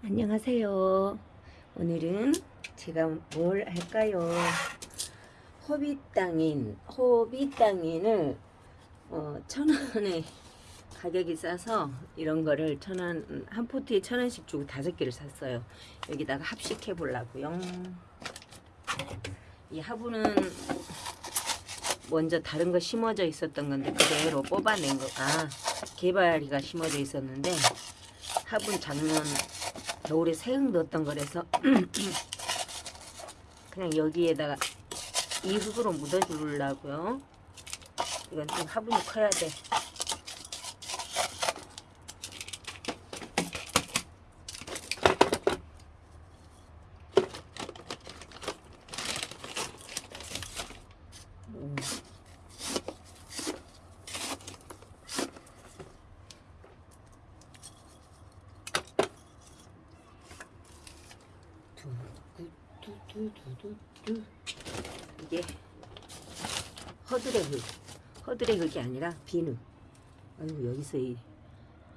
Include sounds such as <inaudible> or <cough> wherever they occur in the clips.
안녕하세요. 오늘은 제가 뭘 할까요? 호비 땅인, 호비 땅인을 어, 천 원에 가격이 싸서 이런 거를 천 원, 한 포트에 천 원씩 주고 다섯 개를 샀어요. 여기다가 합식해 보려고요. 이 화분은 먼저 다른 거 심어져 있었던 건데 그대로 뽑아낸 거, 아, 개발이가 심어져 있었는데 화분 작년 겨울에 새흙 넣었던 거라서 <clears throat> 그냥 여기에다가 이 흙으로 묻어주려고요. 이건 좀 화분이 커야 돼. 음. 두두두두두 이게 허들의 흙. 허들의 흙이 아니라 비누. 아이고 여기서 이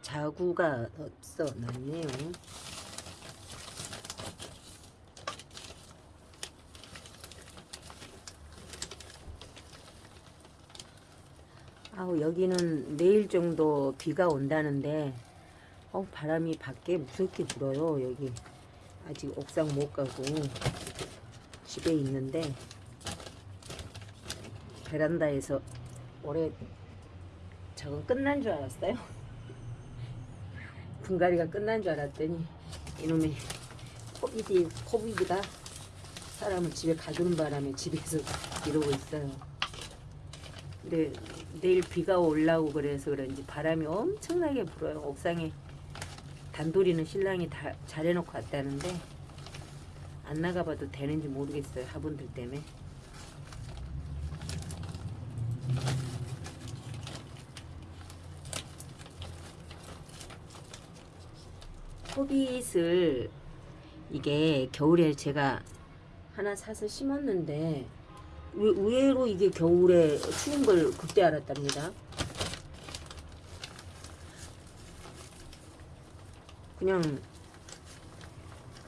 자구가 없어. 났네요. 아우 여기는 내일 정도 비가 온다는데 어 바람이 밖에 무섭게 불어요 여기. 아직 옥상 못 가고 집에 있는데 베란다에서 올해 저건 끝난 줄 알았어요. <laughs> 분갈이가 끝난 줄 알았더니 이놈의 코비디 코비디가 사람을 집에 가두는 바람에 집에서 이러고 있어요. 근데 내일 비가 올라오고 그래서 그런지 바람이 엄청나게 불어요. 옥상에 단돌이는 신랑이 다 잘해놓고 왔다는데 안 나가봐도 되는지 모르겠어요. 화분들 때문에. 호빗을 이게 겨울에 제가 하나 사서 심었는데 의- 의외로 이게 겨울에 추운 걸 그때 알았답니다. 그냥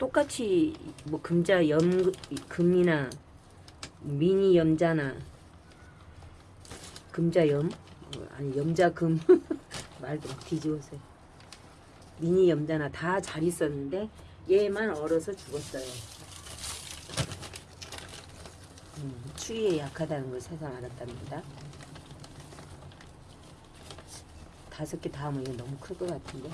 똑같이 뭐 금자 염 금이나 미니 염자나 금자염 어, 아니 염자금 <laughs> 말도 막 뒤집었어요. 미니 염자나 다 잘 있었는데 얘만 얼어서 죽었어요. 음, 추위에 약하다는 걸 세상 알았답니다. 다섯 개다 하면 이거 너무 클 것 같은데.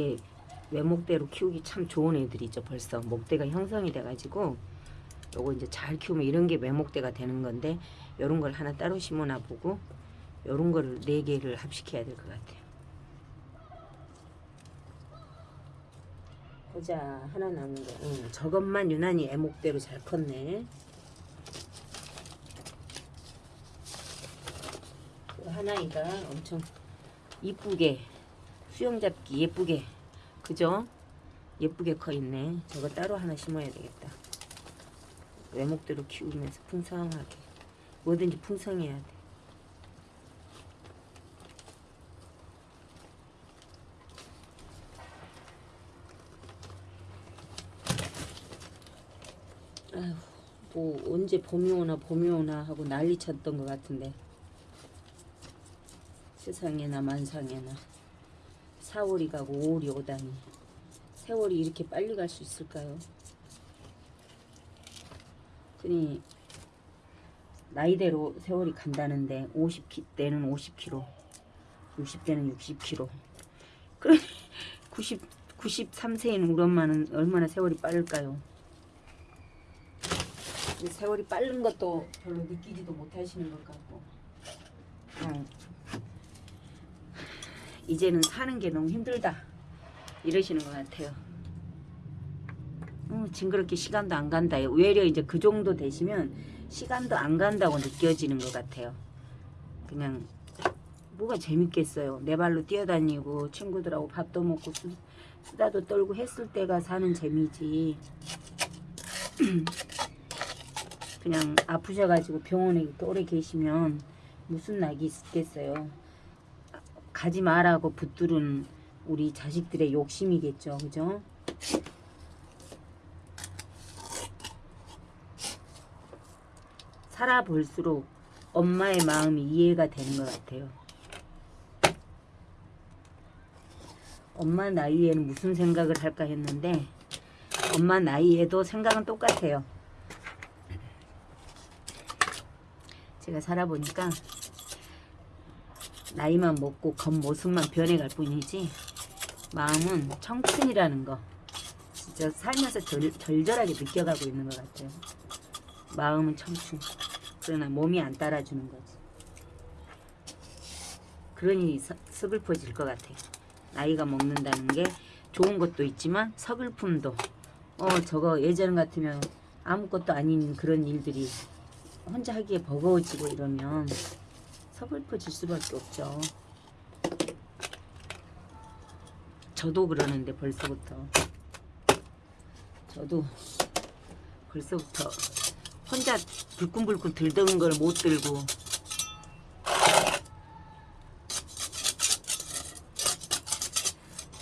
이게 외목대로 키우기 참 좋은 애들이죠. 벌써 목대가 형성이 돼가지고 요거 이제 잘 키우면 이런 게 외목대가 되는 건데 요런 걸 하나 따로 심어놔 보고 요런 거를 네 개를 합식해야 될 것 같아요. 보자. 하나 남은 거. 응, 저것만 유난히 애목대로 잘 컸네. 그 하나이가 엄청 이쁘게 수영 잡기 예쁘게 그죠? 예쁘게 커 있네. 저거 따로 하나 심어야 되겠다. 외목대로 키우면서 풍성하게 뭐든지 풍성해야 돼. 아휴, 뭐 언제 봄이 오나 봄이 오나 하고 난리 쳤던 것 같은데 세상에나 만상에나 4월이 가고 5월이 오다니 세월이 이렇게 빨리 갈 수 있을까요? 그니 나이대로 세월이 간다는데 50대는 50km 60대는 60km 그래 90, 93세인 우리 엄마는 얼마나 세월이 빠를까요? 세월이 빠른 것도 별로 느끼지도 못하시는 것 같고 그냥 이제는 사는 게 너무 힘들다 이러시는 것 같아요. 어, 징그럽게 시간도 안 간다. 오히려 이제 그 정도 되시면 시간도 안 간다고 느껴지는 것 같아요. 그냥 뭐가 재밌겠어요. 내 발로 뛰어다니고 친구들하고 밥도 먹고 수, 수다도 떨고 했을 때가 사는 재미지. <clears throat> 그냥 아프셔가지고 병원에 오래 계시면 무슨 낙이 있겠어요. 가지 말라고 붙들은 우리 자식들의 욕심이겠죠. 그죠? 살아볼수록 엄마의 마음이 이해가 되는 것 같아요. 엄마 나이에는 무슨 생각을 할까 했는데 엄마 나이에도 생각은 똑같아요. 제가 살아보니까 나이만 먹고 겉모습만 변해갈 뿐이지 마음은 청춘이라는 거 진짜 살면서 절, 절절하게 느껴가고 있는 것 같아요. 마음은 청춘 그러나 몸이 안 따라주는 거지. 그러니 서, 서글퍼질 것 같아요. 나이가 먹는다는 게 좋은 것도 있지만 서글픔도 어 저거 예전 같으면 아무것도 아닌 그런 일들이 혼자 하기에 버거워지고 이러면 서글퍼질 수밖에 없죠. 저도 그러는데 벌써부터 저도 벌써부터 혼자 불끈불끈 들던 걸 못 들고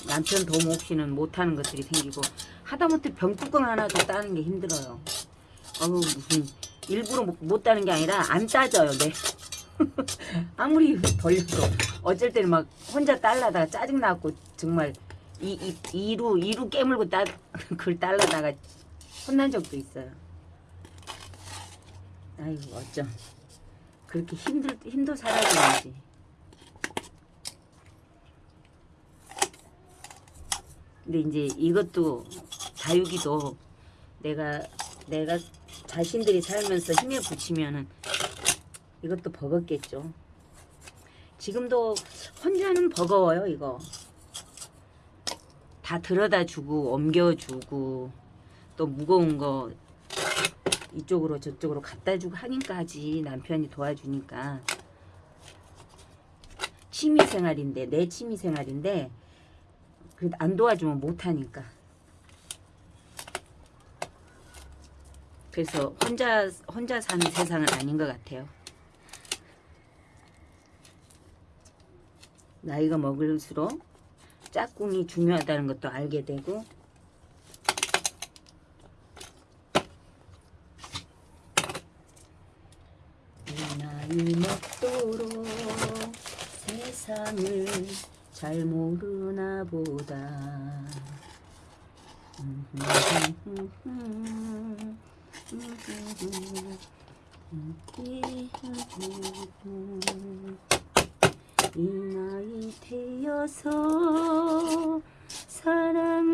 남편 도움 없이는 못하는 것들이 생기고 하다못해 병뚜껑 하나도 따는 게 힘들어요. 어우 무슨 일부러 못, 못 따는 게 아니라 안 따져요. 네. <laughs> 아무리 벌려도 어쩔 때는 막 혼자 딸라다가 짜증 나고 정말 이, 이, 이루 이루 깨물고 따 <laughs> 그걸 딸라다가 혼난 적도 있어요. 아이고 어쩜 그렇게 힘들 힘도 살아야지. 근데 이제 이것도 다육이도 내가 내가 자신들이 살면서 힘에 붙이면은 이것도 버겁겠죠. 지금도 혼자는 버거워요 이거. 다 들여다 주고 옮겨주고 또 무거운 거 이쪽으로 저쪽으로 갖다 주고 하니까 하지 남편이 도와주니까 취미생활인데 내 취미생활인데 그래도 안 도와주면 못하니까 그래서 혼자 혼자 사는 세상은 아닌 것 같아요 나이가 먹을수록 짝꿍이 중요하다는 것도 알게 되고. 이 나이 먹도록 세상을 잘 모르나 보다 이 나이 되어서 사랑을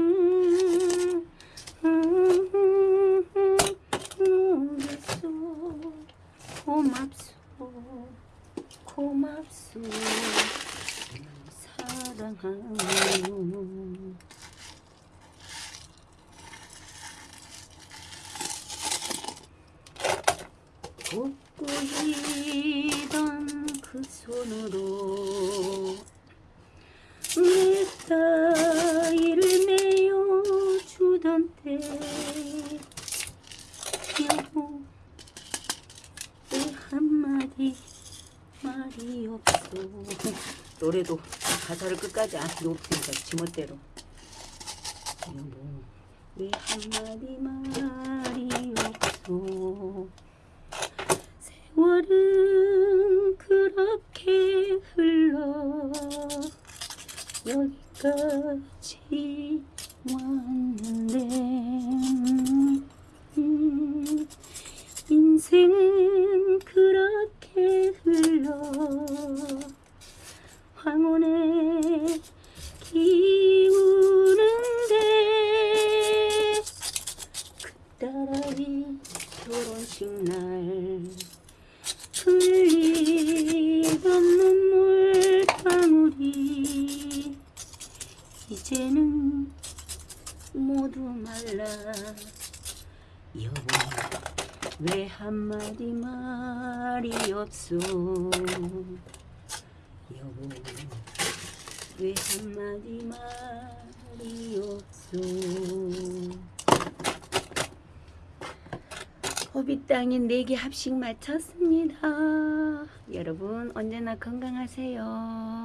모르소 고맙소. 고맙소. 사랑하요 돋보이던 그 손으로 노래도 가사를 끝까지 안 없으니까 지멋대로. 왜 한마디 말이 없어 세월은 그렇게 흘러 여기까지 왔는 결혼식 날 흘리던 눈물 방울이 이제는 모두 말라. 여보 왜 한마디 말이 없소? 여보 왜 한마디 말이 없소 호빗 땅인 4개 합식 마쳤습니다. 여러분 언제나 건강하세요.